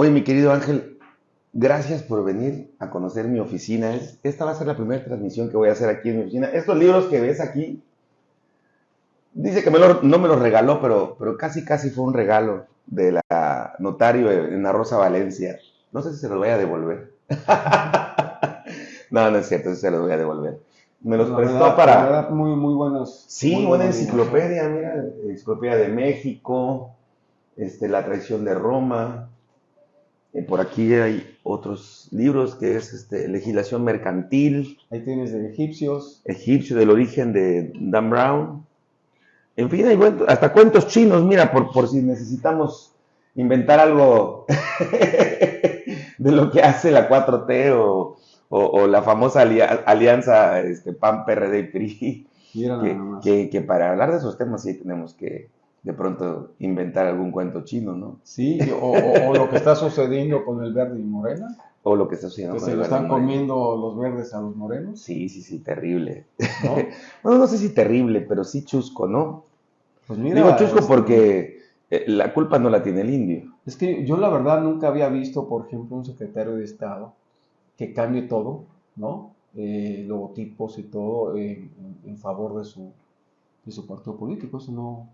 Oye, mi querido Ángel, gracias por venir a conocer mi oficina. Esta va a ser la primera transmisión que voy a hacer aquí en mi oficina. Estos libros que ves aquí, dice que no me los regaló, pero, pero casi, casi fue un regalo de la notario en la Rosa Valencia. No sé si se los voy a devolver. no, no es cierto, se los voy a devolver. Me los prestó para. muy, muy buenos. Sí, buena enciclopedia, mira, enciclopedia de México, este, la traición de Roma. Eh, por aquí hay otros libros que es este, legislación mercantil. Ahí tienes de egipcios. Egipcio, del origen de Dan Brown. En fin, hay hasta cuentos chinos, mira, por, por si necesitamos inventar algo de lo que hace la 4T o, la famosa alianza este, PAN, PRD, PRI. Que, que, para hablar de esos temas sí tenemos que de pronto inventar algún cuento chino, ¿no? Sí, o, lo que está sucediendo con el verde y morena. O lo que está sucediendo que se lo están comiendo los verdes a los morenos. Sí, sí, sí, terrible. ¿No? bueno, no sé si terrible, pero sí chusco, ¿no? Pues mira, Digo chusco este, porque eh, la culpa no la tiene el indio. Es que yo la verdad nunca había visto, por ejemplo, un secretario de Estado que cambie todo, ¿no? Eh, logotipos y todo en, favor de su, de su partido político. Eso no,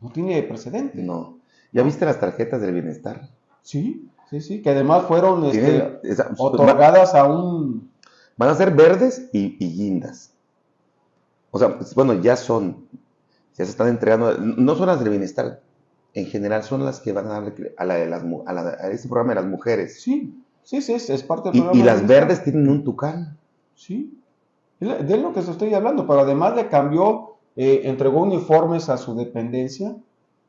no tiene precedente. No. ¿Ya viste las tarjetas del bienestar? Sí, sí, sí, que además fueron este, otorgadas a un... Van a ser verdes y, guindas. O sea, pues, bueno, ya son, ya se están entregando, no son las del bienestar, en general son las que van a darle a, la de las, a, este programa de las mujeres. Sí, sí, sí, es, parte del programa. Y, las verdes tienen un tucán. Sí, de lo que se estoy hablando, pero además le cambió, eh, entregó uniformes a su dependencia,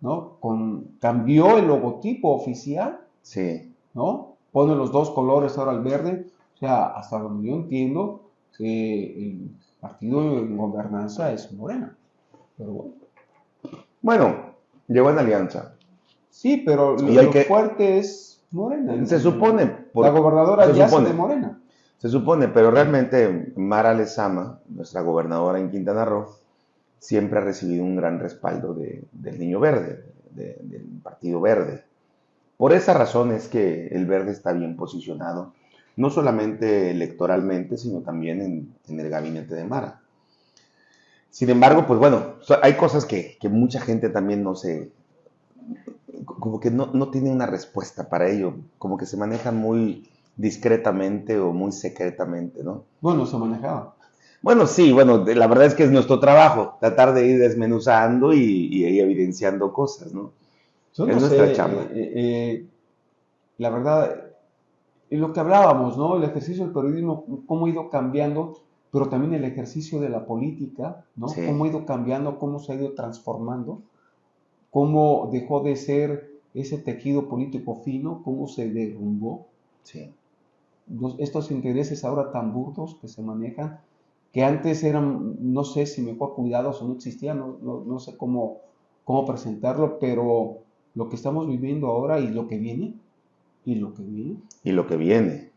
¿no? Con, cambió el logotipo oficial. Sí. ¿No? Pone los dos colores ahora el verde. O sea, hasta donde yo entiendo, que el partido en gobernanza es Morena. Pero bueno. Bueno, Llegó en alianza. Sí, pero lo, fuerte es Morena. Se supone. la gobernadora ya es de Morena. Se supone, pero realmente Mara Lezama, nuestra gobernadora en Quintana Roo, siempre ha recibido un gran respaldo del Niño Verde, del Partido Verde. Por esa razón es que el verde está bien posicionado, no solamente electoralmente, sino también en, en el gabinete de Mara. Sin embargo, pues bueno, hay cosas que, mucha gente también no se, como que no, tiene una respuesta para ello, como que se manejan muy discretamente o muy secretamente, ¿no? Bueno, se manejaba. Bueno, sí, bueno, la verdad es que es nuestro trabajo, tratar de ir desmenuzando y, evidenciando cosas, ¿no? es nuestra chamba. Eh, eh, eh, la verdad, lo que hablábamos, ¿no? El ejercicio del periodismo, cómo ha ido cambiando pero también el ejercicio de la política, ¿no? Cómo ha ido cambiando, cómo se ha ido transformando, cómo dejó de ser ese tejido político fino, cómo se derrumbó. Sí. estos intereses ahora tan burdos que se manejan, que antes eran, no sé si mejor cuidados o no existían, no, no sé cómo, cómo presentarlo, pero lo que estamos viviendo ahora y lo que viene, y lo que viene. Y lo que viene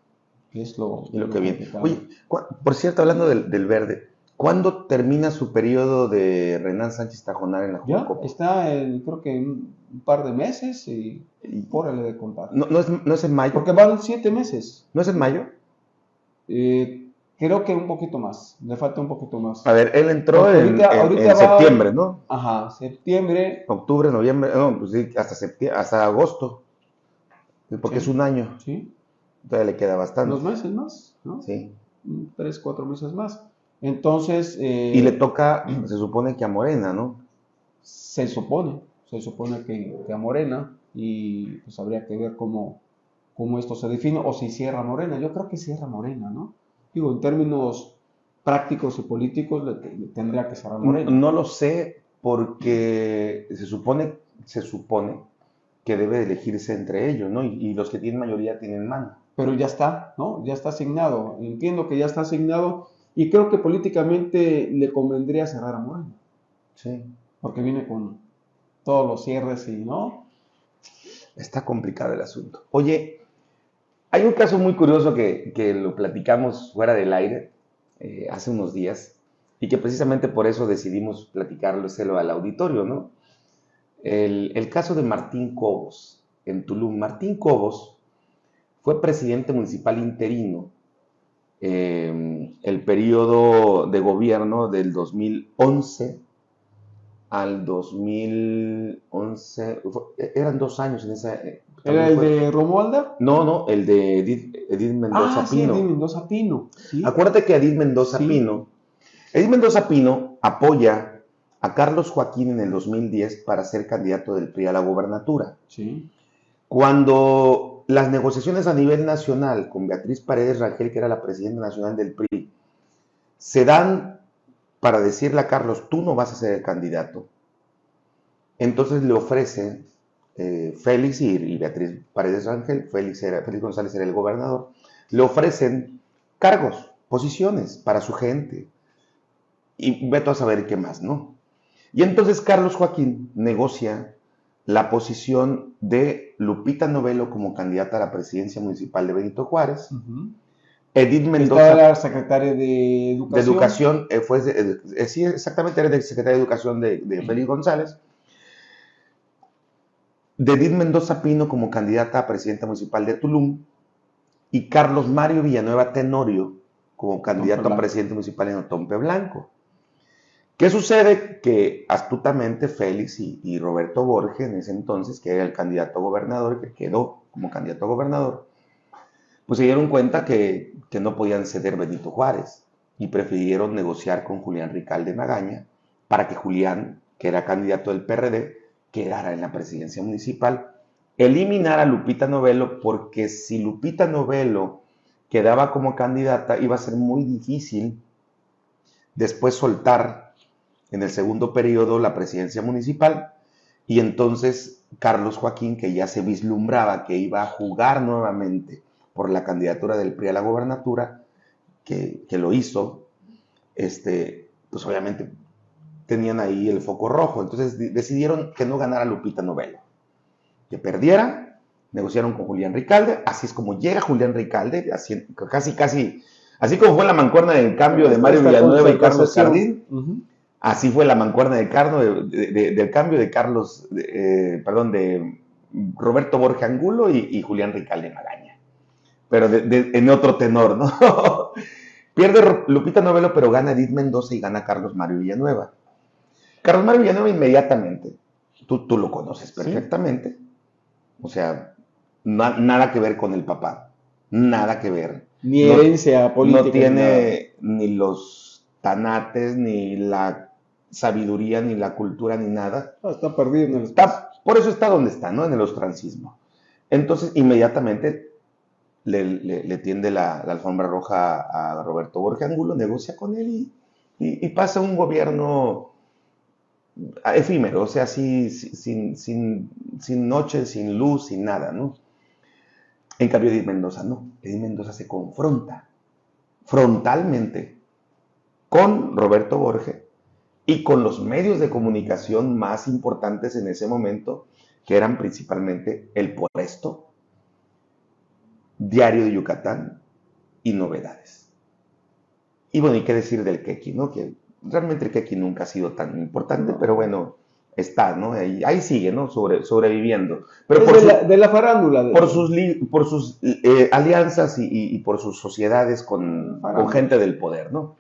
es lo, y lo, que viene. Oye, por cierto, hablando del, verde, ¿cuándo termina su periodo de Renan Sánchez Tajonar en la Ya, está en, creo que un, par de meses y, y órale de contar. No, no, es, no es en mayo. Porque van siete meses. ¿No es en mayo? Eh, creo que un poquito más, le falta un poquito más. A ver, él entró en, septiembre, ¿no? Ajá, septiembre. Octubre, noviembre, no, pues sí, hasta, septiembre, hasta agosto, porque es un año. Sí. Todavía le queda bastante. Dos meses más, ¿no? Sí. Tres, cuatro meses más. Entonces... Eh, y le toca, se supone que a Morena, ¿no? Se supone, se supone que, a Morena y pues habría que ver cómo, cómo esto se define o si cierra Morena. Yo creo que cierra Morena, ¿no? Digo, en términos prácticos y políticos tendría que cerrar Morena. No, no, lo sé porque se supone, se supone que debe elegirse entre ellos, ¿no? Y, y los que tienen mayoría tienen mano pero ya está, ¿no? Ya está asignado. Entiendo que ya está asignado y creo que políticamente le convendría cerrar a Moreno. Sí. Porque viene con todos los cierres y, ¿no? Está complicado el asunto. Oye, hay un caso muy curioso que, lo platicamos fuera del aire eh, hace unos días y que precisamente por eso decidimos platicarlo al auditorio, ¿no? El, el caso de Martín Cobos en Tulum. Martín Cobos fue presidente municipal interino eh, el periodo de gobierno del 2011 al 2011, eran dos años en esa... ¿Era el de Romualda? No, no, el de Edith, Mendoza ah, Pino. Sí, Edith Mendoza Pino. Acuérdate que Edith Mendoza Pino, Edith Mendoza Pino apoya a Carlos Joaquín en el 2010 para ser candidato del PRI a la gobernatura. Sí. Cuando las negociaciones a nivel nacional con Beatriz Paredes Rangel, que era la presidenta nacional del PRI, se dan para decirle a Carlos, tú no vas a ser el candidato. Entonces le ofrecen eh, Félix y, Beatriz Paredes Rangel, Félix, era, Félix González era el gobernador, le ofrecen cargos, posiciones para su gente. Y veto a saber qué más, ¿no? Y entonces Carlos Joaquín negocia la posición de Lupita Novelo como candidata a la presidencia municipal de Benito Juárez. Edith Mendoza. Era secretaria de Educación. De Educación, eh, fue, eh, sí, exactamente, era de secretaria de Educación de, de Félix González. De Edith Mendoza Pino como candidata a presidenta municipal de Tulum. Y Carlos Mario Villanueva Tenorio como candidato a presidente municipal en Otompe Blanco. ¿Qué sucede? Que astutamente Félix y, Roberto Borges, en ese entonces, que era el candidato a gobernador, que quedó como candidato a gobernador, pues se dieron cuenta que, no podían ceder Benito Juárez y prefirieron negociar con Julián Ricalde Magaña para que Julián, que era candidato del PRD, quedara en la presidencia municipal, eliminar a Lupita Novelo, porque si Lupita Novelo quedaba como candidata, iba a ser muy difícil después soltar en el segundo periodo la presidencia municipal. Y entonces Carlos Joaquín, que ya se vislumbraba que iba a jugar nuevamente por la candidatura del PRI a la gobernatura, que, lo hizo, este, pues obviamente tenían ahí el foco rojo. Entonces decidieron que no ganara Lupita Novelo, que perdiera, negociaron con Julián Ricalde, así es como llega Julián Ricalde, casi, casi, así como fue la mancuerna del cambio de Mario Villanueva y Carlos Jardín. Así fue la mancuerna de del cambio de Carlos, eh, perdón, de Roberto Borja Angulo y, Julián Ricalde Magaña. Pero en otro tenor, ¿no? Pierde Lupita Novelo, pero gana Edith Mendoza y gana Carlos Mario Villanueva. Carlos Mario Villanueva inmediatamente, tú, tú lo conoces perfectamente. O sea, nada que ver con el papá. Nada que ver. Ni herencia política. No tiene ni los tanates, ni la sabiduría, ni la cultura, ni nada. está perdido en el está, Por eso está donde está, ¿no? En el ostracismo. Entonces, inmediatamente le, tiende la, alfombra roja a Roberto Borges Angulo, negocia con él y, pasa un gobierno efímero, o sea, así, sin, sin, sin noche, sin luz, sin nada, ¿no? En cambio, Edith Mendoza no. Edith Mendoza se confronta frontalmente con Roberto Borges y con los medios de comunicación más importantes en ese momento, que eran principalmente el Puesto, Diario de Yucatán y Novedades. Y bueno, hay que decir del Keki, ¿no? Realmente el Keki nunca ha sido tan importante, pero bueno, está, ¿no? Ahí, sigue, ¿no? Sobre, sobreviviendo. Pero por de, la, farándula. Por sus, por sus eh, alianzas y, por sus sociedades con, con gente del poder, ¿no?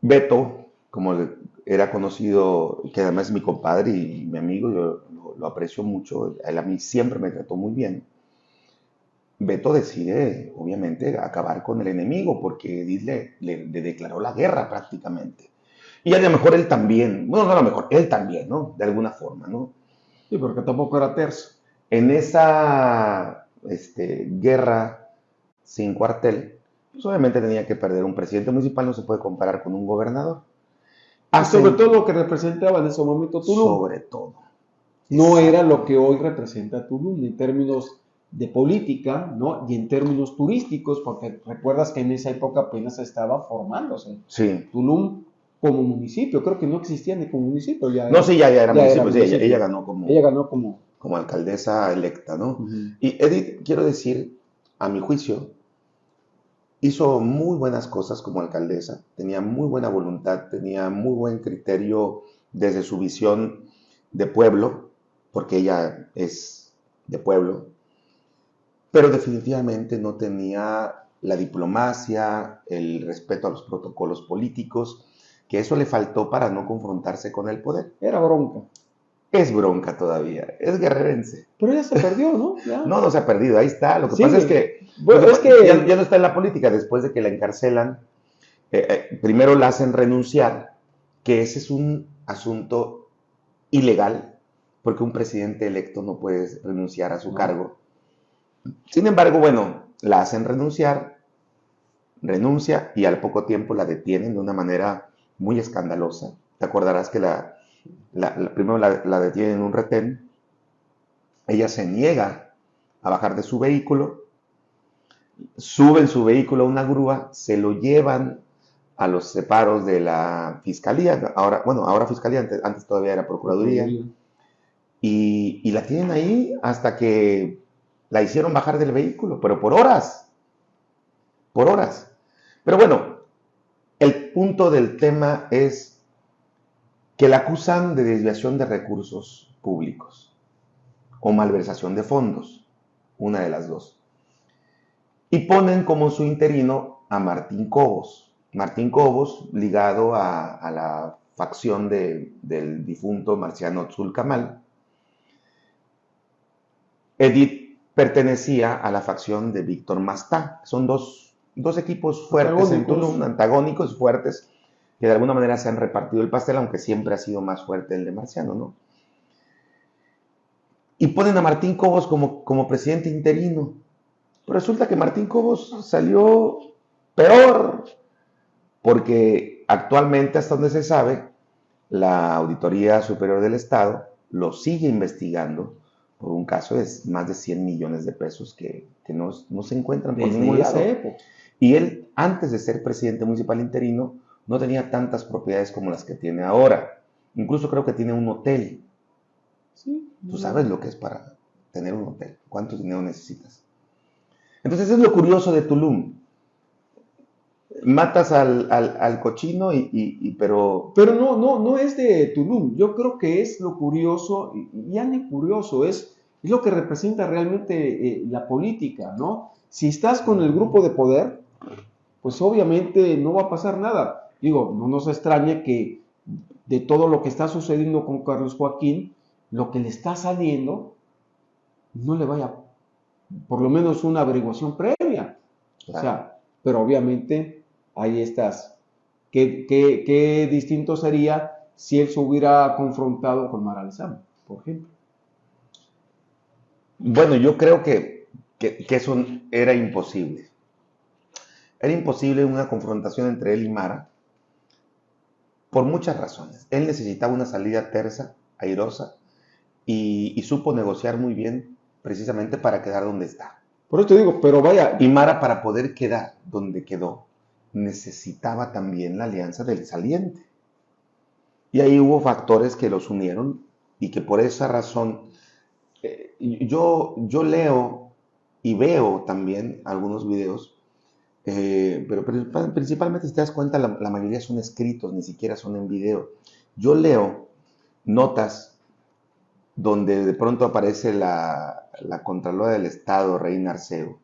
Beto, como era conocido, que además es mi compadre y mi amigo, yo lo, aprecio mucho, él a mí siempre me trató muy bien. Beto decide, obviamente, acabar con el enemigo porque Edith le, declaró la guerra prácticamente. Y a lo mejor él también, bueno, no a lo mejor, él también, ¿no? De alguna forma, ¿no? Sí, porque tampoco era terzo. En esa este, guerra sin cuartel, pues obviamente tenía que perder. Un presidente municipal no se puede comparar con un gobernador. Ah, sobre todo lo que representaba en ese momento Tulum. Sobre todo. No era lo que hoy representa Tulum en términos de política, ¿no? Y en términos turísticos, porque recuerdas que en esa época apenas estaba formándose. Sí. Tulum como municipio, creo que no existía ni como municipio. Ya no, sí, ya, era, municipio, Ella, ganó como... Ella ganó como... Como alcaldesa electa, ¿no? Y Edith, quiero decir, a mi juicio, hizo muy buenas cosas como alcaldesa, tenía muy buena voluntad, tenía muy buen criterio desde su visión de pueblo, porque ella es de pueblo, pero definitivamente no tenía la diplomacia, el respeto a los protocolos políticos, que eso le faltó para no confrontarse con el poder. Era bronca. Es bronca todavía, es guerrerense. Pero ya se perdió, ¿no? No, no se ha perdido, ahí está. Lo que pasa es que, es que... Ya, no está en la política después de que la encarcelan. Eh, eh, primero la hacen renunciar, que ese es un asunto ilegal, porque un presidente electo no puede renunciar a su cargo. Sin embargo, bueno, la hacen renunciar, renuncia y al poco tiempo la detienen de una manera muy escandalosa. Te acordarás que la, primero la, detienen en un retén, ella se niega a bajar de su vehículo, suben su vehículo a una grúa, se lo llevan a los separos de la fiscalía, ahora, bueno, ahora fiscalía, antes, todavía era procuraduría, y, y, la tienen ahí hasta que la hicieron bajar del vehículo, pero por horas, por horas. Pero bueno, el punto del tema es que la acusan de desviación de recursos públicos o malversación de fondos, una de las dos. Y ponen como su interino a Martín Cobos. Martín Cobos, ligado a, la facción del difunto Marciano Tzulcamal. Edith pertenecía a la facción de Víctor Mastá. Son dos, equipos fuertes en Tulum, antagónicos, fuertes, que de alguna manera se han repartido el pastel, aunque siempre ha sido más fuerte el de Marciano, ¿no? Y ponen a Martín Cobos como, como presidente interino. Pero resulta que Martín Cobos salió peor porque actualmente, hasta donde se sabe, la Auditoría Superior del Estado lo sigue investigando por un caso de más de 100 millones de pesos que, no, se encuentran por ningún lado. Y él, antes de ser presidente municipal interino, no tenía tantas propiedades como las que tiene ahora. Incluso creo que tiene un hotel. Sí, Tú sabes lo que es para tener un hotel, cuánto dinero necesitas. Entonces es lo curioso de Tulum matas al, cochino y, pero... Pero no, no, no es de Tulum. Yo creo que es lo curioso, y ya ni curioso, es, es lo que representa realmente eh, la política, ¿no? Si estás con el grupo de poder, pues obviamente no va a pasar nada. Digo, no nos extraña que de todo lo que está sucediendo con Carlos Joaquín, lo que le está saliendo, no le vaya por lo menos una averiguación previa. O sea, pero obviamente ahí estás. ¿Qué, distinto sería si él se hubiera confrontado con Mara por ejemplo? Bueno, yo creo que, eso era imposible. Era imposible una confrontación entre él y Mara por muchas razones. Él necesitaba una salida tersa, airosa, y, y, supo negociar muy bien precisamente para quedar donde está. Por eso te digo, pero vaya. Y Mara para poder quedar donde quedó, necesitaba también la alianza del saliente. Y ahí hubo factores que los unieron y que por esa razón eh, yo, yo leo y veo también algunos videos, eh, pero principalmente si te das cuenta la, mayoría son escritos, ni siquiera son en video. Yo leo notas donde de pronto aparece la, la Contralora del Estado, Reina Arceo,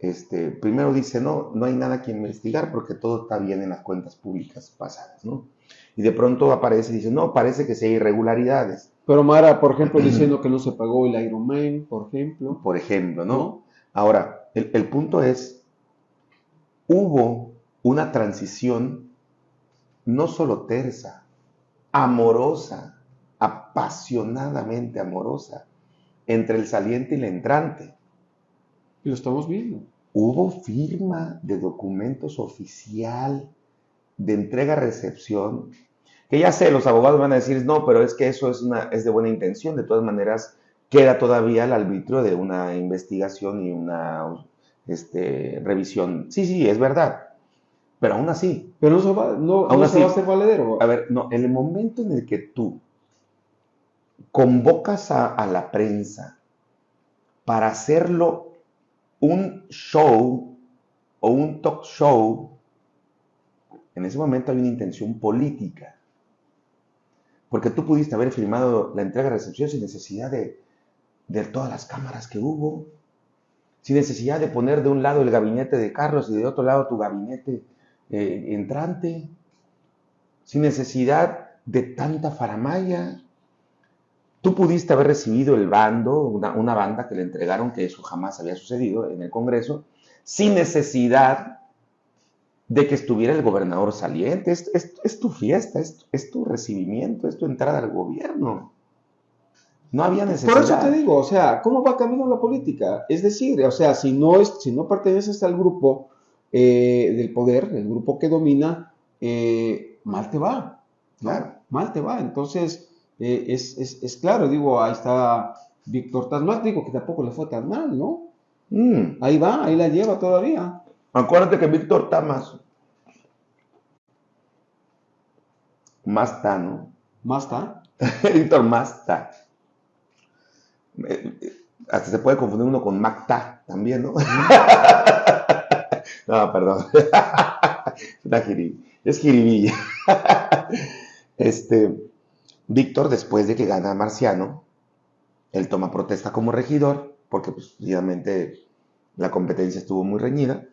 este, primero dice, no, no hay nada que investigar porque todo está bien en las cuentas públicas pasadas, ¿no? Y de pronto aparece y dice, no, parece que sí hay irregularidades. Pero Mara, por ejemplo, diciendo que no se pagó el Ironman, por ejemplo. Por ejemplo, ¿no? Ahora, el, el punto es, hubo una transición no solo tersa, amorosa, apasionadamente amorosa, entre el saliente y el entrante. Y lo estamos viendo. Hubo firma de documentos oficial de entrega-recepción, que ya sé, los abogados van a decir, no, pero es que eso es, una, es de buena intención, de todas maneras queda todavía el arbitrio de una investigación y una este, revisión. Sí, sí, es verdad, pero aún así. Pero no, se va, no, va a ser valedero. A ver, no, en el momento en el que tú convocas a la prensa para hacerlo un show o un talk show, en ese momento hay una intención política. Porque tú pudiste haber firmado la entrega-recepción sin necesidad de, de todas las cámaras que hubo, sin necesidad de poner de un lado el gabinete de Carlos y de otro lado tu gabinete eh, entrante, sin necesidad de tanta faramaya. Tú pudiste haber recibido el bando, una, banda que le entregaron, que eso jamás había sucedido en el Congreso, sin necesidad de que estuviera el gobernador saliente. Es, es, tu fiesta, es, es, tu recibimiento, es tu entrada al gobierno. No había necesidad. Por eso te digo, o sea, ¿cómo va camino la política? Es decir, o sea, si no, es, si no perteneces al grupo eh, del poder, el grupo que domina, eh, mal te va. Claro. Mal te va. Entonces, eh, es, claro, digo, ahí está Víctor Tasmas, digo que tampoco le fue tan mal, ¿no? Mm. Ahí va, ahí la lleva todavía. Acuérdate que Víctor Tamas, más está, ¿no? Más está. Víctor más está. Hasta se puede confundir uno con Macta también, ¿no? no, perdón. es jiribilla. este, Víctor, después de que gana Marciano, él toma protesta como regidor, porque pues, obviamente la competencia estuvo muy reñida,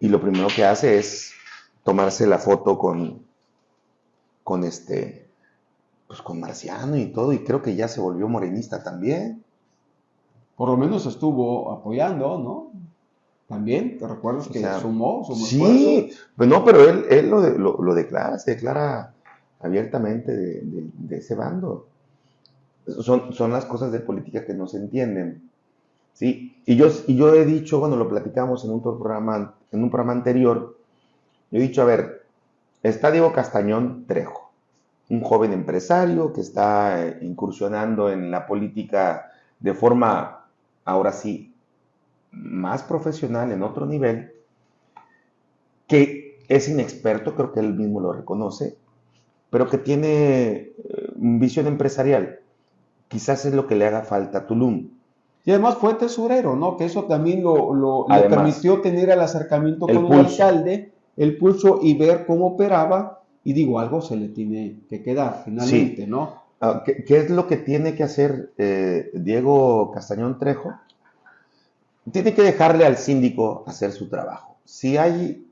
y lo primero que hace es tomarse la foto con, con este, pues con Marciano y todo, y creo que ya se volvió morenista también. Por lo menos estuvo apoyando, ¿no? También, ¿te recuerdas que sumó, sumó Sí, pues no, pero él, él lo, lo, declara, se declara abiertamente de, ese bando. Son, son, las cosas de política que no se entienden. ¿sí? Y, yo, y yo he dicho, cuando lo platicamos en un, programa, en un programa anterior, yo he dicho, a ver, está Diego Castañón Trejo, un joven empresario que está eh, incursionando en la política de forma, ahora sí, más profesional, en otro nivel, que es inexperto, creo que él mismo lo reconoce, pero que tiene eh, visión empresarial. Quizás es lo que le haga falta a Tulum. Y además fue tesorero, ¿no? Que eso también lo, lo le permitió tener el acercamiento con el alcalde, el pulso y ver cómo operaba. Y digo, algo se le tiene que quedar finalmente, ¿no? Ah, ¿Qué, es lo que tiene que hacer eh, Diego Castañón Trejo? Tiene que dejarle al síndico hacer su trabajo. Si hay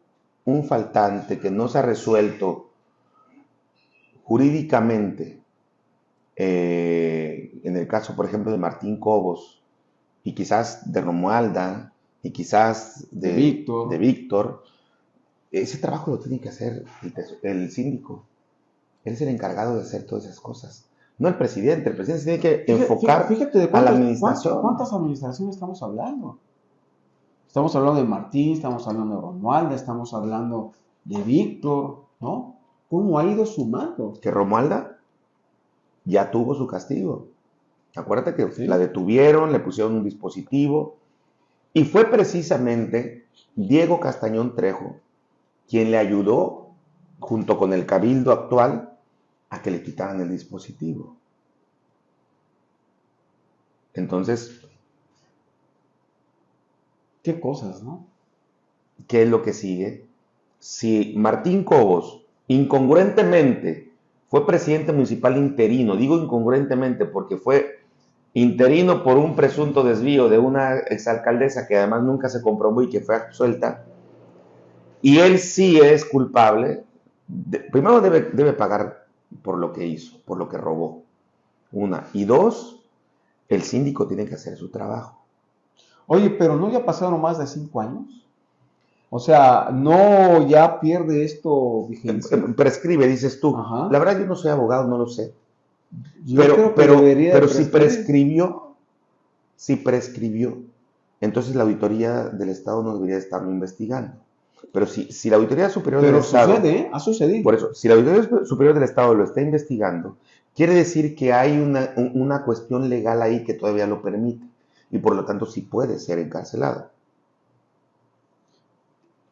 un faltante que no se ha resuelto jurídicamente, eh, en el caso, por ejemplo, de Martín Cobos, y quizás de Romualda, y quizás de, Víctor, ese trabajo lo tiene que hacer el, síndico. Él es el encargado de hacer todas esas cosas. No el presidente, el presidente tiene que enfocar fíjate, a la administración. ¿Cuántas administraciones estamos hablando? Estamos hablando de Martín, estamos hablando de Romualda, estamos hablando de Víctor, ¿no? Cómo ha ido sumando. Que Romualda ya tuvo su castigo. Acuérdate que la detuvieron, le pusieron un dispositivo y fue precisamente Diego Castañón Trejo quien le ayudó, junto con el cabildo actual, a que le quitaran el dispositivo. Entonces... Qué cosas, ¿no? ¿Qué es lo que sigue? Si Martín Cobos incongruentemente fue presidente municipal interino. Digo incongruentemente porque fue interino por un presunto desvío de una exalcaldesa que además nunca se comprobó y que fue absuelta. Y él sí es culpable. primero debe, debe pagar por lo que hizo, por lo que robó. Una. Y dos, el síndico tiene que hacer su trabajo. Oye, pero ¿no ya pasaron más de cinco años? O sea, no ya pierde esto vigencia. Prescribe, dices tú. La verdad yo no soy abogado, no lo sé. pero pero, pero si prescribió, si prescribió, entonces la auditoría del Estado no debería estarlo investigando. Pero si, si la auditoría superior del Estado... sucede, ¿eh? ha sucedido. Por eso, si la auditoría superior del Estado lo está investigando, quiere decir que hay una, una cuestión legal ahí que todavía lo permite. Y por lo tanto sí puede ser encarcelado.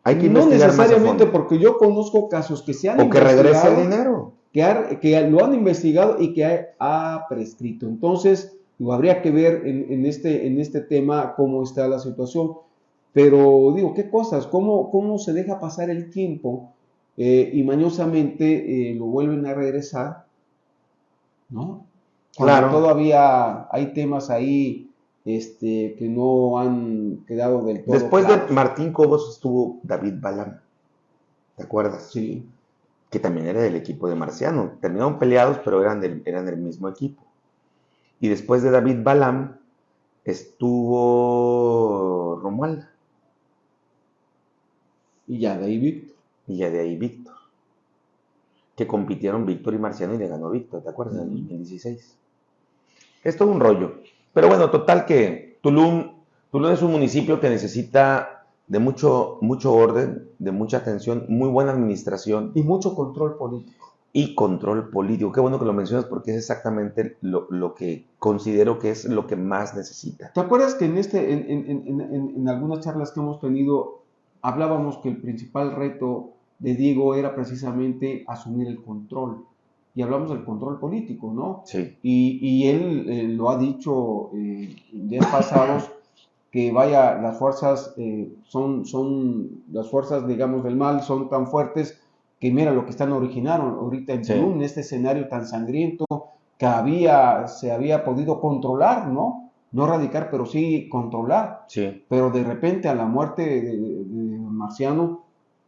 Hay que no necesariamente porque yo conozco casos que se han o que regrese el dinero. que, que, lo han investigado y que ha, prescrito. Entonces habría que ver en, este en este tema cómo está la situación. Pero digo qué cosas cómo cómo se deja pasar el tiempo eh, y mañosamente eh, lo vuelven a regresar no Claro. Todavía hay temas ahí este, que no han quedado del todo. Después de Martín Cobos estuvo David Balam. ¿Te acuerdas? Sí. Que también era del equipo de Marciano. Terminaron peleados, pero eran del, eran del mismo equipo. Y después de David Balam estuvo Romualda. Y ya de ahí Víctor. Y ya de ahí Víctor. Que compitieron Víctor y Marciano y le ganó Víctor, ¿te acuerdas? En el 2016. Es todo un rollo. Pero bueno, total que Tulum, Tulum es un municipio que necesita de mucho, mucho orden, de mucha atención, muy buena administración. Y mucho control político. Y control político. Qué bueno que lo mencionas porque es exactamente lo, que considero que es lo que más necesita. ¿Te acuerdas que en, este, en algunas charlas que hemos tenido hablábamos que el principal reto de Diego era precisamente asumir el control? Y hablamos del control político, ¿no? Sí. Y, él eh, lo ha dicho eh, días pasados, que vaya, las fuerzas eh, son, son, las fuerzas, digamos, del mal son tan fuertes que mira lo que están originaron ahorita en Perú, en este escenario tan sangriento que había, se había podido controlar, ¿no? No erradicar, pero sí controlar. Sí. Pero de repente a la muerte de, de Marciano,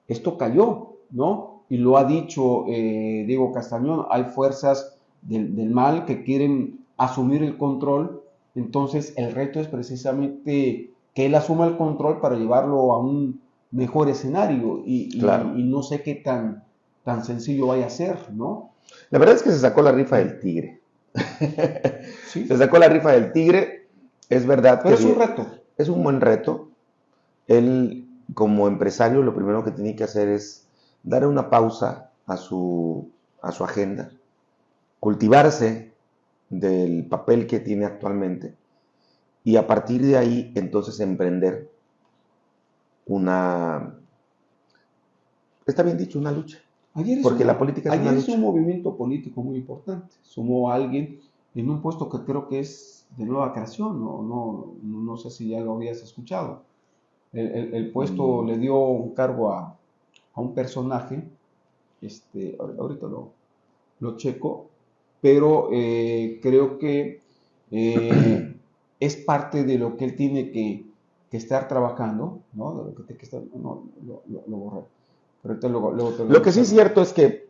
esto cayó, ¿no? Y lo ha dicho eh, Diego Castañón, hay fuerzas del, mal que quieren asumir el control, entonces el reto es precisamente que él asuma el control para llevarlo a un mejor escenario y, y, no sé qué tan, tan sencillo vaya a ser, ¿no? La verdad es que se sacó la rifa del tigre. Se sacó la rifa del tigre, es verdad. Pero es un reto. Es un buen reto. Él, como empresario, lo primero que tiene que hacer es dar una pausa a su, a su agenda, cultivarse del papel que tiene actualmente y a partir de ahí entonces emprender una, está bien dicho, una lucha. Ayer Porque la política es, ayer un movimiento político muy importante. Sumó a alguien en un puesto que creo que es de nueva creación, no, no, no sé si ya lo habías escuchado. El, el puesto mm. le dio un cargo a, a un personaje, este, ahorita lo, lo checo, pero eh, creo que eh, es parte de lo que él tiene que, estar trabajando, ¿no? lo que, no, lo, lo, que sí es cierto es que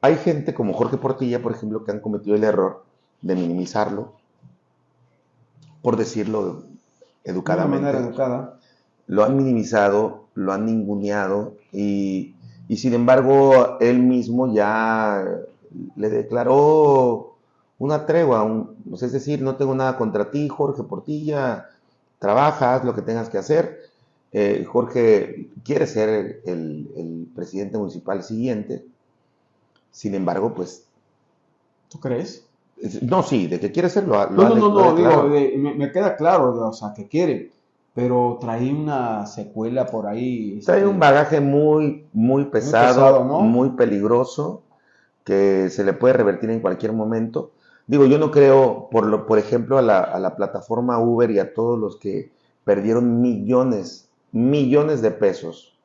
hay gente como Jorge Portilla, por ejemplo, que han cometido el error de minimizarlo, por decirlo educadamente. De manera educada. Lo han minimizado, lo han ninguneado y, sin embargo él mismo ya le declaró una tregua, es decir, no tengo nada contra ti, Jorge Portilla, trabaja, haz lo que tengas que hacer. Eh, Jorge quiere ser el, presidente municipal siguiente, sin embargo, pues... ¿Tú crees? No, sí, de que quiere serlo. no, no, no, digo, me, me, queda claro, o sea, que quiere pero trae una secuela por ahí. Trae un este, bagaje muy, muy pesado, muy, peligroso, que se le puede revertir en cualquier momento. Digo, yo no creo, por, lo, por ejemplo, a la, a la plataforma Uber y a todos los que perdieron millones, millones de pesos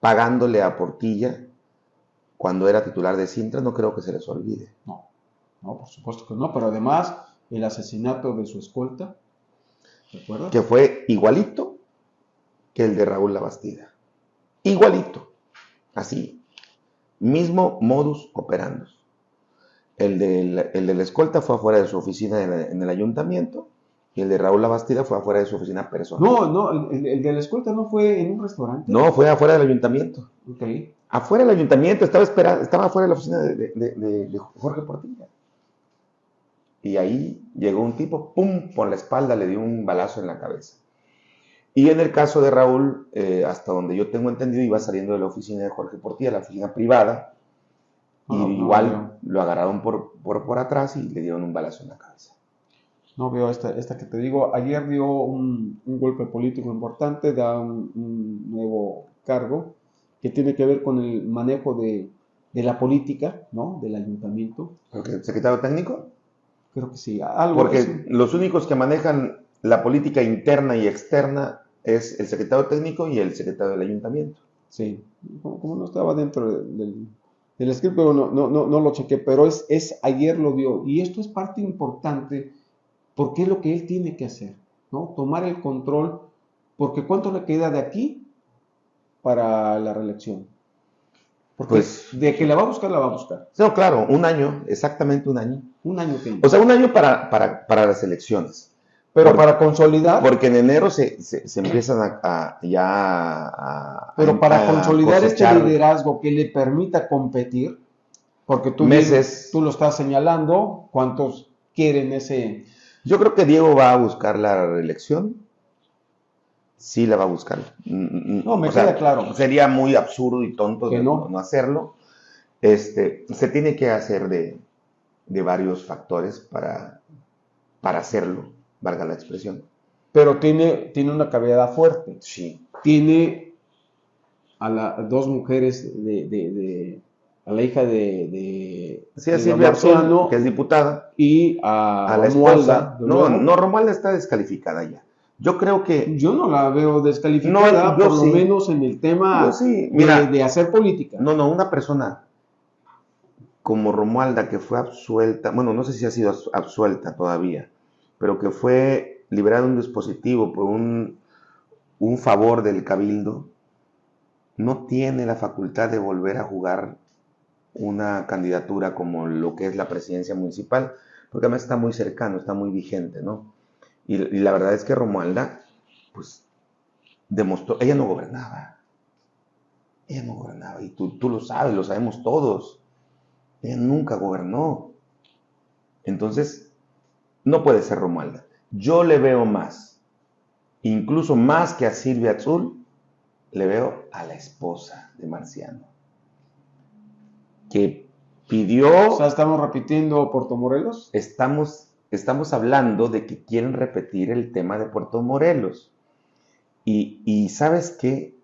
pagándole a Portilla cuando era titular de Sintra, no creo que se les olvide. No, no, por supuesto que no, pero además el asesinato de su escolta, que fue igualito que el de Raúl Labastida. Igualito. Así. Mismo modus operandi. El de, el de la escolta fue afuera de su oficina en, el ayuntamiento y el de Raúl Labastida fue afuera de su oficina personal. No, no, el, de la escolta no fue en un restaurante. No, fue afuera del ayuntamiento. Ok. Afuera del ayuntamiento, estaba esperando, estaba afuera de la oficina de, de Jorge Portilla. Y ahí llegó un tipo, ¡pum!, por la espalda, le dio un balazo en la cabeza. Y en el caso de Raúl, eh, hasta donde yo tengo entendido, iba saliendo de la oficina de Jorge Portilla, la oficina privada, y igual lo agarraron por, por, atrás y le dieron un balazo en la cabeza. No veo esta, esta que te digo. Ayer dio un, golpe político importante, da un, nuevo cargo que tiene que ver con el manejo de, de la política, ¿no? Del ayuntamiento. ¿El secretario técnico? Creo que sí. Algo Porque los únicos que manejan la política interna y externa es el secretario técnico y el secretario del ayuntamiento. Sí, como, no estaba dentro del, el script, pero no, no, no, lo chequé, pero es, es ayer lo dio. Y esto es parte importante porque es lo que él tiene que hacer, ¿no? Tomar el control, porque ¿cuánto le queda de aquí para la reelección? Porque pues, de que la va a buscar, la va a buscar. No, claro, un año, exactamente un año. Un año O sea, un año para, para, para las elecciones. Pero para consolidar. Porque en enero se, se, empiezan a, ya a. Pero para consolidar este liderazgo que le permita competir, porque tú, meses, tú lo estás señalando, ¿cuántos quieren ese. Yo creo que Diego va a buscar la reelección. Sí la va a buscar. Mm, mm, no, me queda claro. Sería muy absurdo y tonto de no. hacerlo. Este, se tiene que hacer de, de varios factores para, para hacerlo valga la expresión. Pero tiene, tiene una cavidad fuerte. Sí. Tiene a las dos mujeres de, a la hija de, de, sí, a que es diputada, y a, la esposa. No, no, Romualda está descalificada ya. Yo creo que... Yo no la veo descalificada, por lo menos en el tema de, hacer política. No, no, una persona como Romualda que fue absuelta, bueno, no sé si ha sido absuelta todavía, pero que fue liberado un dispositivo por un, un favor del cabildo, no tiene la facultad de volver a jugar una candidatura como lo que es la presidencia municipal, porque además está muy cercano, está muy vigente, ¿no? Y, la verdad es que Romualda, pues, demostró, ella no gobernaba, ella no gobernaba, y tú, tú lo sabes, lo sabemos todos, ella nunca gobernó. Entonces, no puede ser Romualda. Yo le veo más, incluso más que a Silvia Azul, le veo a la esposa de Marciano, que pidió... O sea, estamos repitiendo Puerto Morelos. Estamos, estamos hablando de que quieren repetir el tema de Puerto Morelos. Y, sabes qué,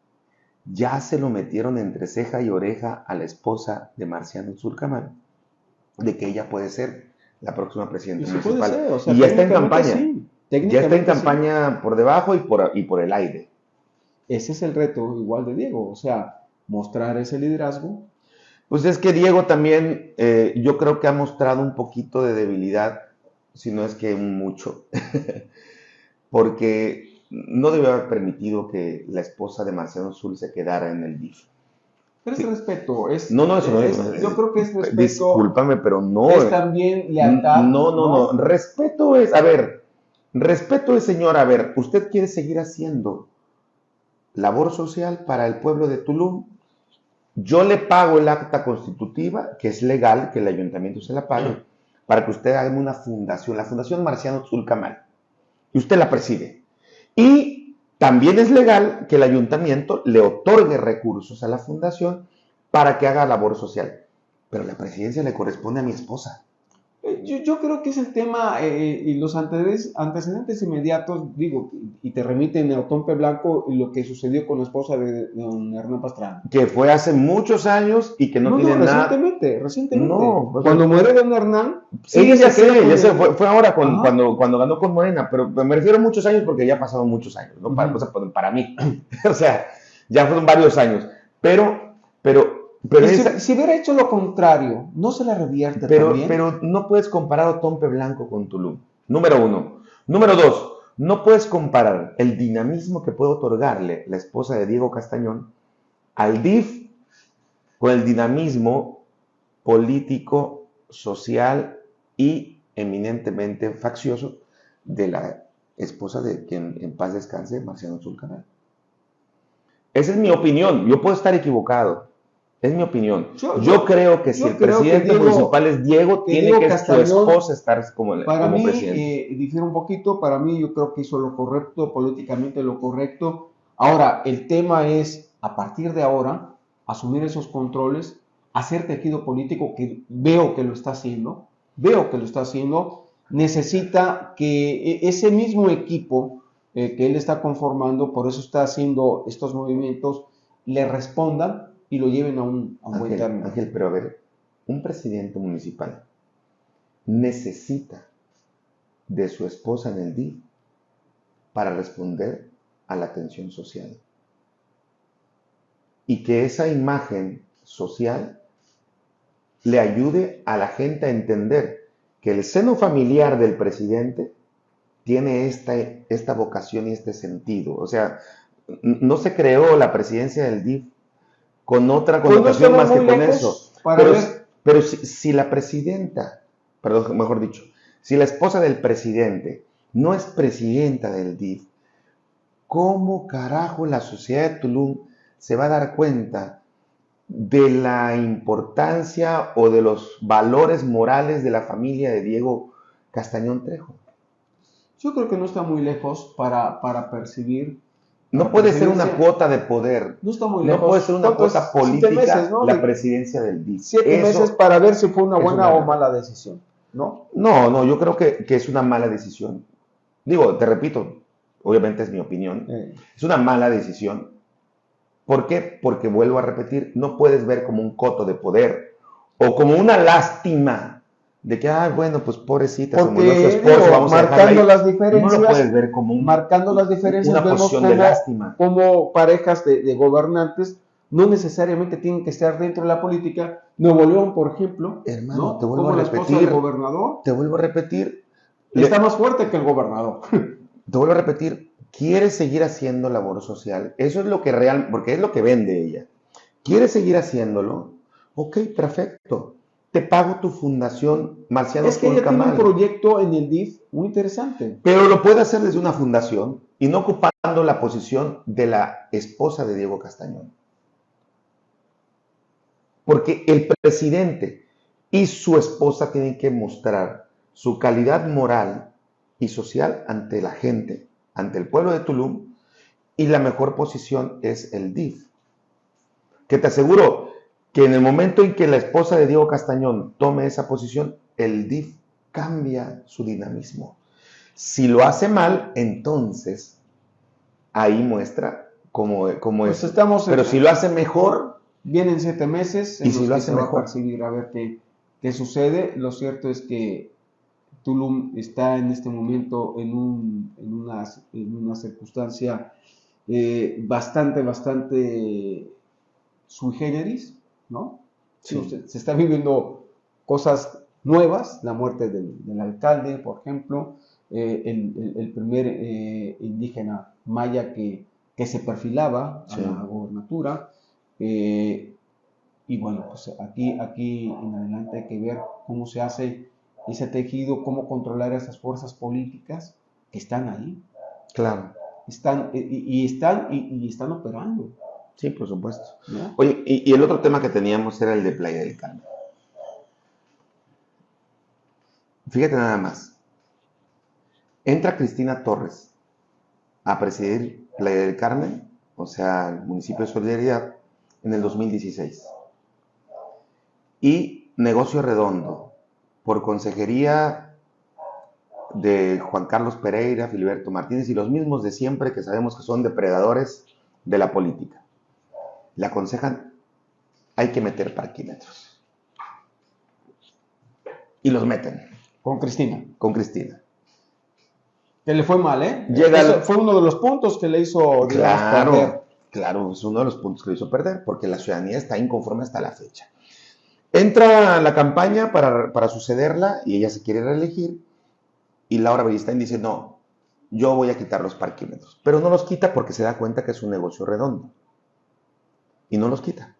ya se lo metieron entre ceja y oreja a la esposa de Marciano Zulcamán, de que ella puede ser la próxima presidenta municipal. y ya está en campaña. ya está en campaña por debajo y por, y por el aire. Ese es el reto igual de Diego, o sea, mostrar ese liderazgo. Pues es que Diego también, eh, yo creo que ha mostrado un poquito de debilidad, si no es que mucho, porque no debió haber permitido que la esposa de Marcelo Azul se quedara en el DIF. Pero es respeto, es... No, no, eso no es, Yo creo que es respeto... Discúlpame, pero no... Es también lealtad. No, no, no, respeto es... A ver, respeto es, señor, a ver, ¿usted quiere seguir haciendo labor social para el pueblo de Tulum? Yo le pago el acta constitutiva, que es legal que el ayuntamiento se la pague, para que usted haga una fundación, la Fundación Marciano Zulcamal, y usted la preside. Y también es legal que el ayuntamiento le otorgue recursos a la fundación para que haga labor social, pero la presidencia le corresponde a mi esposa. Eh, yo, creo que es el tema eh, y los antecedentes, inmediatos, digo, y te remiten a Otompe Blanco y lo que sucedió con la esposa de, don Hernán Pastrana. Que fue hace muchos años y que no, tiene no, nada. Recientemente, recientemente. No, pues, cuando muere don Hernán. Sí, ya sé, ya fue, ahora cuando, cuando ganó con Morena, pero me refiero a muchos años porque ya ha pasado muchos años, ¿no? para, para mí. o sea, ya fueron varios años. Pero, pero pero si, hubiera hecho lo contrario, no se la revierte pero, Pero no puedes comparar a Tompe Blanco con Tulum. Número uno. Número dos, no puedes comparar el dinamismo que puede otorgarle la esposa de Diego Castañón al DIF con el dinamismo político, social y eminentemente faccioso de la esposa de quien en paz descanse, Marciano Zulcanal. Esa es mi opinión. Yo puedo estar equivocado. Es mi opinión. Yo, creo que si el presidente municipal es Diego, tiene que su esposa estar como, para mí, eh, difiere un poquito. Para mí, yo creo que hizo lo correcto, políticamente lo correcto. Ahora, el tema es, a partir de ahora, asumir esos controles, hacer tejido político, que veo que lo está haciendo, veo que lo está haciendo. Necesita que e, ese mismo equipo eh, que él está conformando, por eso está haciendo estos movimientos, le respondan y lo lleven a un, buen término. Ángel, pero a ver, un presidente municipal necesita de su esposa en el día para responder a la atención social. Y que esa imagen social le ayude a la gente a entender que el seno familiar del presidente tiene esta, esta vocación y este sentido. O sea, no se creó la presidencia del DIF con otra connotación más que con eso. Pero, pero si, la presidenta, perdón, mejor dicho, si la esposa del presidente no es presidenta del DIF, ¿cómo carajo la sociedad de Tulum se va a dar cuenta de la importancia o de los valores morales de la familia de Diego Castañón Trejo? Yo creo que no está muy lejos para, para percibir no puede ser una cuota de poder. No está muy lejos. No puede ser una cuota política la presidencia del DIF. Siete meses para ver si fue una buena o mala decisión. ¿No? No, no, yo creo que, es una mala decisión. Digo, te repito, obviamente es mi opinión. Es una mala decisión. ¿Por qué? Porque vuelvo a repetir, no puedes ver como un coto de poder o como una lástima de que, ah, bueno, pues pobrecita, Porque, su esposo, vamos marcando las diferencias, no lo puedes ver como un, marcando las diferencias, una vemos como, de lástima. como parejas de, gobernantes no necesariamente tienen que estar dentro de la política. Nuevo León, por ejemplo, hermano, te vuelvo a repetir, gobernador, te vuelvo a repetir, está más fuerte que el gobernador. Te vuelvo a repetir, quiere seguir haciendo labor social, eso es lo que real, porque es lo que vende ella. Quiere seguir haciéndolo, ok, perfecto te pago tu fundación Marciano Es que ella tiene un proyecto en el DIF muy interesante. Pero lo puede hacer desde una fundación y no ocupando la posición de la esposa de Diego Castañón. Porque el presidente y su esposa tienen que mostrar su calidad moral y social ante la gente, ante el pueblo de Tulum, y la mejor posición es el DIF. Que te aseguro, que en el momento en que la esposa de Diego Castañón tome esa posición, el DIF cambia su dinamismo. Si lo hace mal, entonces ahí muestra cómo, cómo pues es. Estamos Pero si lo hace mejor... Vienen siete meses y si lo hace mejor. Va a, a ver qué, qué sucede. Lo cierto es que Tulum está en este momento en, un, en, una, en una, circunstancia eh, bastante, bastante sui generis, ¿no? Se, están viviendo cosas nuevas, la muerte del, alcalde, por ejemplo, eh, el, primer eh, indígena maya que, se perfilaba a la gobernatura. Eh, y bueno, pues aquí, aquí en adelante hay que ver cómo se hace ese tejido, cómo controlar esas fuerzas políticas que están ahí. Claro. Están, y, están, y están operando. Sí, por supuesto. Oye, y, el otro tema que teníamos era el de Playa del Carmen. Fíjate nada más. Entra Cristina Torres a presidir Playa del Carmen, o sea, el municipio de Solidaridad, en el 2016. Y Negocio Redondo, por consejería de Juan Carlos Pereira, Filiberto Martínez y los mismos de siempre que sabemos que son depredadores de la política le aconsejan, hay que meter parquímetros. Y los meten. Con Cristina. Con Cristina. Que le fue mal, ¿eh? Llega Fue uno de los puntos que le hizo claro, perder. Claro, es uno de los puntos que le hizo perder, porque la ciudadanía está inconforme hasta la fecha. Entra la campaña para, sucederla y ella se quiere reelegir. Y Laura Beristain dice, no, yo voy a quitar los parquímetros. Pero no los quita porque se da cuenta que es un negocio redondo y no los quita.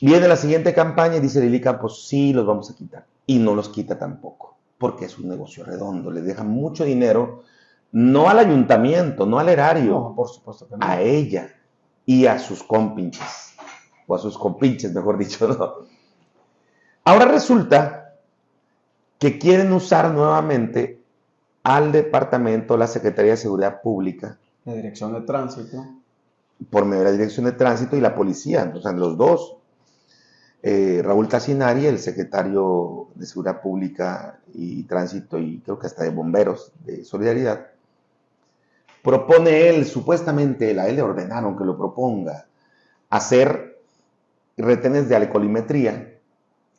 Viene la siguiente campaña y dice Lili Campos, sí, los vamos a quitar. Y no los quita tampoco, porque es un negocio redondo, le deja mucho dinero, no al ayuntamiento, no al erario, por supuesto a ella y a sus compinches, o a sus compinches, mejor dicho. Ahora resulta que quieren usar nuevamente al departamento, la Secretaría de Seguridad Pública. La Dirección de Tránsito por medio de la Dirección de Tránsito y la policía, entonces los dos. Eh, Raúl Tassinari, el secretario de Seguridad Pública y Tránsito y creo que hasta de Bomberos de Solidaridad, propone él, supuestamente a él le ordenaron que lo proponga, hacer retenes de alcoholimetría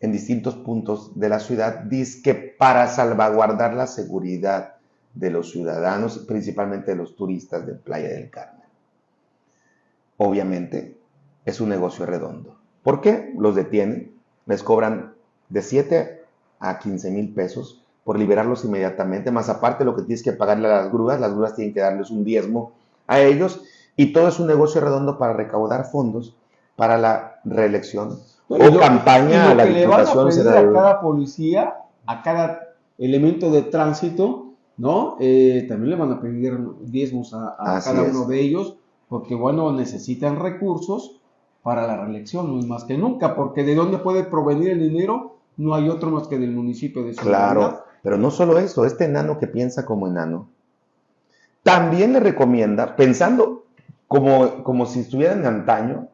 en distintos puntos de la ciudad, disque para salvaguardar la seguridad de los ciudadanos, principalmente de los turistas de Playa del Carmen obviamente, es un negocio redondo. ¿Por qué? Los detienen, les cobran de 7 a 15 mil pesos por liberarlos inmediatamente, más aparte lo que tienes que pagarle a las grúas, las grúas tienen que darles un diezmo a ellos y todo es un negocio redondo para recaudar fondos para la reelección o campaña a la Diputación a cada policía, a cada elemento de tránsito, ¿no? Eh, también le van a pedir diezmos a, cada uno de ellos, porque bueno, necesitan recursos para la reelección, no es más que nunca, porque de dónde puede provenir el dinero, no hay otro más que del municipio de su Claro, pero no solo eso, este enano que piensa como enano, también le recomienda, pensando como, como si estuviera en antaño,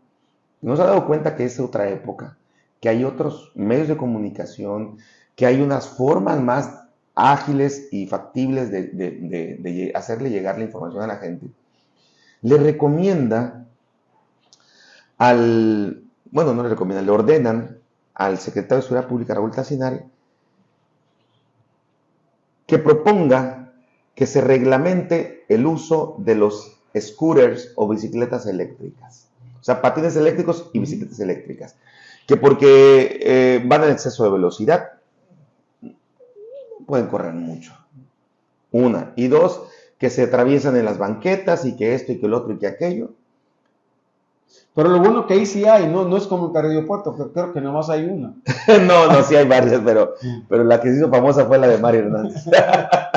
no se ha dado cuenta que es otra época, que hay otros medios de comunicación, que hay unas formas más ágiles y factibles de, hacerle llegar la información a la gente. Le recomienda al, bueno, no le recomienda, le ordenan al secretario de Seguridad Pública, Raúl Tassinari, que proponga que se reglamente el uso de los scooters o bicicletas eléctricas. O sea, patines eléctricos y bicicletas eléctricas. Que porque eh, van en exceso de velocidad, pueden correr mucho. Una. Y dos, que se atraviesan en las banquetas y que esto y que el otro y que aquello. Pero lo bueno que ahí sí hay, no, no es como el aeropuerto, que creo que nomás hay una. no, no, sí hay varias, pero, pero la que se hizo famosa fue la de Mario Hernández.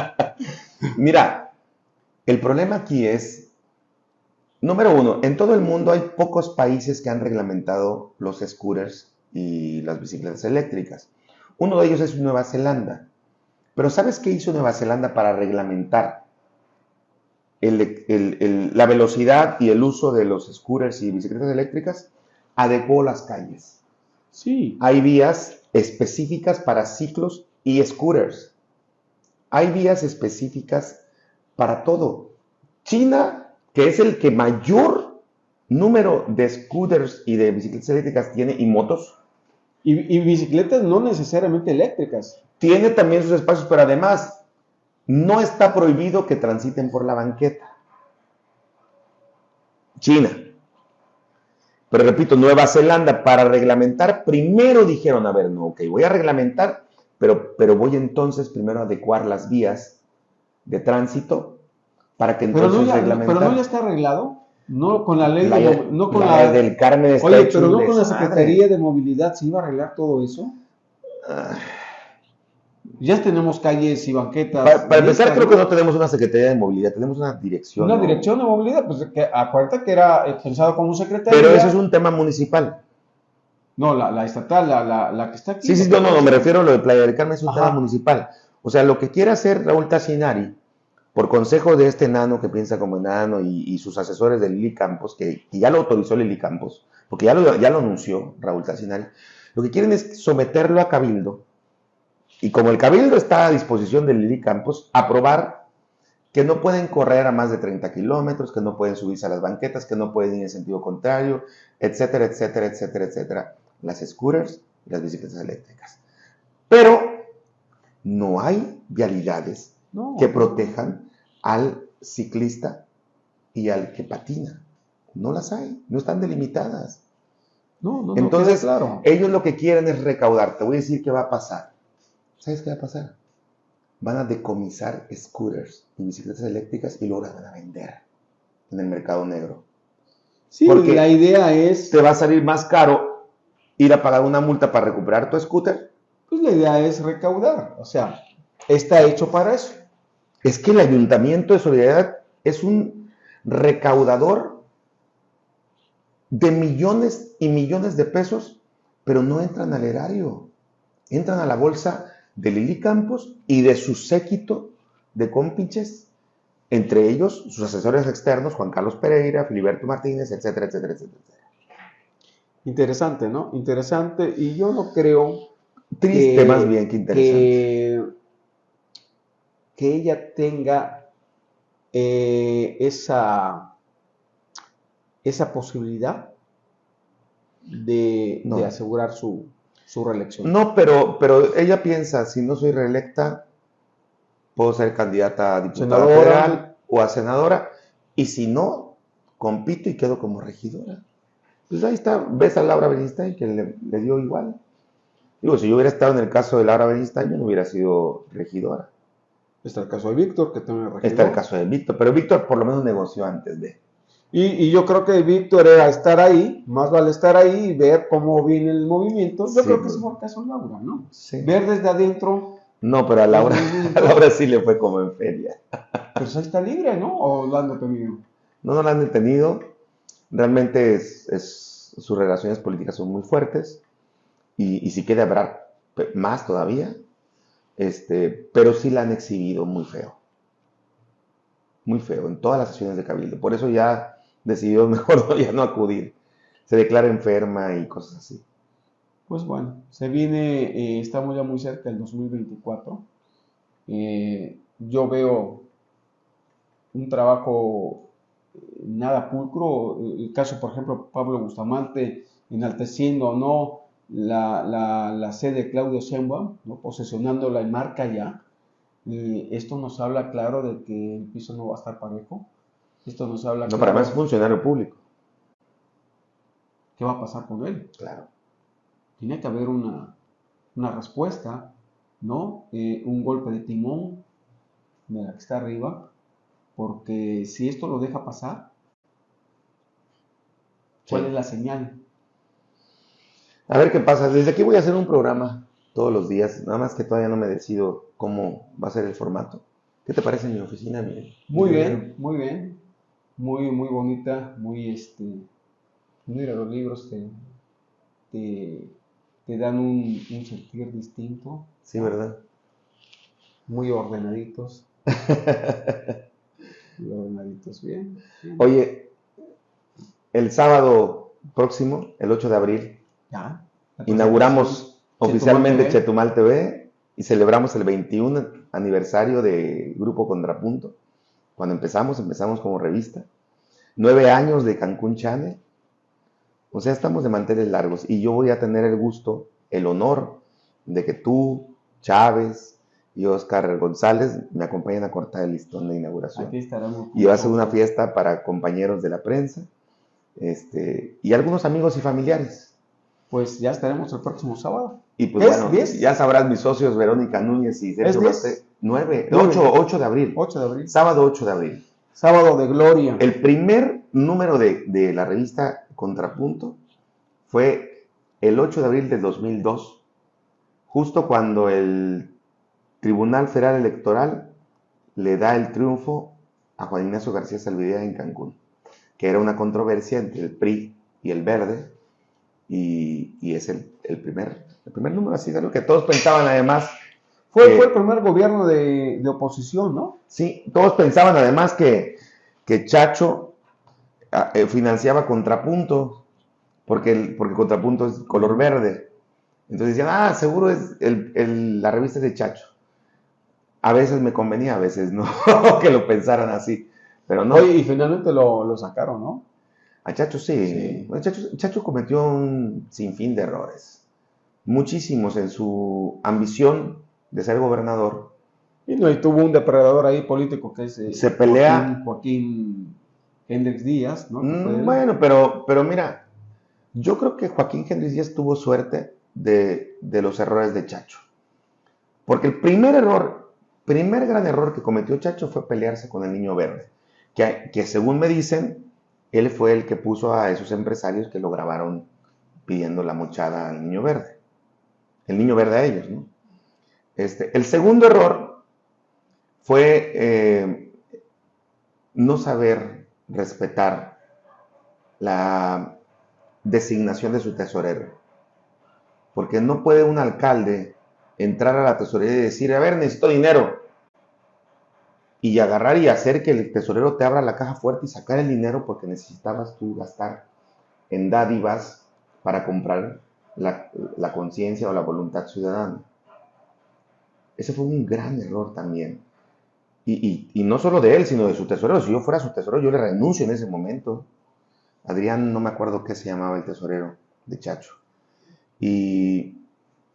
Mira, el problema aquí es, número uno, en todo el mundo hay pocos países que han reglamentado los scooters y las bicicletas eléctricas. Uno de ellos es Nueva Zelanda. Pero ¿sabes qué hizo Nueva Zelanda para reglamentar la velocidad y el uso de los scooters y bicicletas eléctricas? Adecuó las calles. Sí. Hay vías específicas para ciclos y scooters. Hay vías específicas para todo. China, que es el que mayor número de scooters y de bicicletas eléctricas tiene y motos. y bicicletas no necesariamente eléctricas tiene también sus espacios, pero además no está prohibido que transiten por la banqueta. China. Pero repito, Nueva Zelanda, para reglamentar, primero dijeron, a ver, no, ok, voy a reglamentar, pero, pero voy entonces primero a adecuar las vías de tránsito para que entonces pero no Pero no ya está arreglado. No con la ley de, no con la, del Carmen Oye, pero no con la Secretaría de Movilidad se iba a arreglar todo eso. Ah. Ya tenemos calles y banquetas. Para, empezar, creo que no tenemos una Secretaría de Movilidad, tenemos una dirección. Una dirección de movilidad, pues que, acuérdate que era eh, pensado como un secretario. Pero eso es un tema municipal. No, la, estatal, la, la, que está aquí. Sí, sí, no, no, me refiero a lo de Playa del Carmen, es un tema municipal. O sea, lo que quiere hacer Raúl Tassinari, por consejo de este enano que piensa como enano y, sus asesores de Lili Campos, que, ya lo autorizó Lili Campos, porque ya lo, ya lo anunció Raúl Tassinari, lo que quieren es someterlo a cabildo y como el cabildo está a disposición de Lili Campos, aprobar que no pueden correr a más de 30 kilómetros, que no pueden subirse a las banquetas, que no pueden ir en sentido contrario, etcétera, etcétera, etcétera, etcétera. Las scooters y las bicicletas eléctricas. Pero no hay vialidades que protejan al ciclista y al que patina. No las hay, no están delimitadas. No, no, Entonces, claro. ellos lo que quieren es recaudar. Te voy a decir qué va a pasar. ¿Sabes qué va a pasar? Van a decomisar scooters y bicicletas eléctricas y luego las van a vender en el mercado negro. Sí, Porque la idea es... Te va a salir más caro ir a pagar una multa para recuperar tu scooter. Pues la idea es recaudar, o sea, está hecho para eso. Es que el ayuntamiento de Solidaridad es un recaudador de millones y millones de pesos, pero no entran al erario, entran a la bolsa de Lili Campos y de su séquito de cómplices, entre ellos sus asesores externos, Juan Carlos Pereira, Filiberto Martínez, etcétera, etcétera, etcétera. Interesante, ¿no? Interesante. Y yo no creo. Triste, más bien que interesante. Que, ella tenga eh, esa, esa posibilidad de asegurar su, su reelección. No, pero, pero ella piensa, si no soy reelecta, puedo ser candidata a diputada federal o a senadora, y si no, compito y quedo como regidora. Pues ahí está, ves a Laura Beristain que le, dio igual. Digo, si yo hubiera estado en el caso de Laura Beristain, yo no hubiera sido regidora. Está el caso de Víctor, que también es regidor. Está el caso de Víctor, pero Víctor por lo menos negoció antes de. Y, yo creo que Víctor era estar ahí, más vale estar ahí y ver cómo viene el movimiento. Yo creo que es por caso Laura, ¿no? Sí. Ver desde adentro. No, pero a Laura, a Laura sí le fue como en feria. Pero eso está libre, ¿no? ¿O lo han detenido? No, no lo han detenido. Realmente es, sus relaciones políticas son muy fuertes. Y, y si quiere habrá más todavía. Este, pero sí la han exhibido muy feo. Muy feo en todas las sesiones de Cabildo. Por eso ya decidió mejor ya no acudir. Se declara enferma y cosas así. Pues bueno, se viene, eh, estamos ya muy cerca del 2024. Eh, yo veo un trabajo eh, nada pulcro. El caso, por ejemplo, Pablo Bustamante enalteciendo o no la, la, sede de Claudio Sheinbaum, ¿no? posesionando la marca ya. esto nos habla claro de que el piso no va a estar parejo esto nos habla. No, para más funcionario público. ¿Qué va a pasar con él? Claro. Tiene que haber una, respuesta, ¿no? Eh, un golpe de timón de la que está arriba, porque si esto lo deja pasar, ¿cuál es la señal? A ver qué pasa. Desde aquí voy a hacer un programa todos los días, nada más que todavía no me decido cómo va a ser el formato. ¿Qué te parece mi oficina, Miguel? Muy bien, muy bien muy, muy bonita, muy, este, mira, los libros te, te, dan un, sentir distinto. Sí, ¿verdad? Muy ordenaditos. muy ordenaditos, bien, Oye, el sábado próximo, el 8 de abril, inauguramos oficialmente Chetumal TV y celebramos el 21 aniversario de Grupo Contrapunto. Cuando empezamos, empezamos como revista. Nueve años de Cancún Channel. O sea, estamos de manteles largos y yo voy a tener el gusto, el honor de que tú, Chávez y Oscar González me acompañen a cortar el listón de inauguración. Aquí estaremos. Y va a ser una fiesta para compañeros de la prensa este, y algunos amigos y familiares. Pues ya estaremos el próximo sábado. Y pues bueno, ya sabrás mis socios Verónica Núñez y Sergio Basté. 9, 8, 8 de abril. 8 de abril. Sábado 8 de abril. Sábado de Gloria. El primer número de, de la revista Contrapunto fue el 8 de abril de 2002, justo cuando el Tribunal Federal Electoral le da el triunfo a Juan Ignacio García Salvidea en Cancún, que era una controversia entre el PRI y el Verde, y, y es el, el, primer, el primer número así de lo que todos pensaban además fue, fue el primer gobierno de, oposición, ¿no? Sí, todos pensaban además que, que Chacho ah, eh, financiaba Contrapunto, porque, el, porque Contrapunto es color verde. Entonces decían, ah, seguro es el, la revista de Chacho. A veces me convenía, a veces no, que lo pensaran así. Pero no. Oye, y finalmente lo, sacaron, ¿no? A Chacho sí. Chacho, Chacho cometió un sinfín de errores. Muchísimos en su ambición de ser gobernador. Y, no, y tuvo un depredador ahí político que es eh, se pelea Joaquín, Hendrix Díaz, ¿no? Mm, bueno, pero, pero mira, yo creo que Joaquín Hendrix Díaz tuvo suerte de, los errores de Chacho. Porque el primer error, primer gran error que cometió Chacho fue pelearse con el niño verde. Que, que según me dicen, él fue el que puso a esos empresarios que lo grabaron pidiendo la mochada al niño verde. El niño verde a ellos, ¿no? Este, el segundo error fue eh, no saber respetar la designación de su tesorero. Porque no puede un alcalde entrar a la tesorería y decir, a ver, necesito dinero. Y agarrar y hacer que el tesorero te abra la caja fuerte y sacar el dinero porque necesitabas tú gastar en dádivas para comprar la conciencia o la voluntad ciudadana. Ese fue un gran error también. Y, no solo de él, sino de su tesorero. Si yo fuera su tesorero, yo le renuncio en ese momento. Adrián, no me acuerdo qué se llamaba el tesorero de Chacho. Y,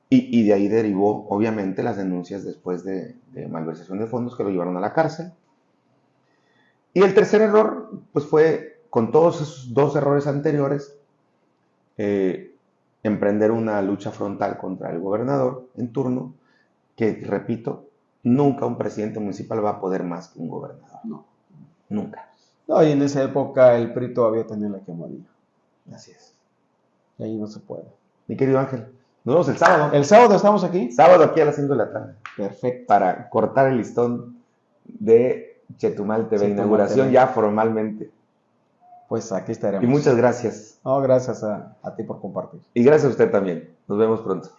y de ahí derivó, obviamente, las denuncias después de, de, malversación de fondos que lo llevaron a la cárcel. Y el tercer error, pues fue, con todos esos dos errores anteriores, eh, emprender una lucha frontal contra el gobernador en turno, que, repito, nunca un presidente municipal va a poder más que un gobernador. No. Nunca. No, y en esa época el PRI todavía tenía la que morir. Así es. Y ahí no se puede. Mi querido Ángel, nos vemos el sábado. ¿El sábado estamos aquí? Sábado aquí a las 5 de la tarde. Perfecto. Para cortar el listón de Chetumal TV, Chetumal inauguración TV. ya formalmente. Pues aquí estaremos. Y muchas gracias. No, gracias a, a ti por compartir. Y gracias a usted también. Nos vemos pronto.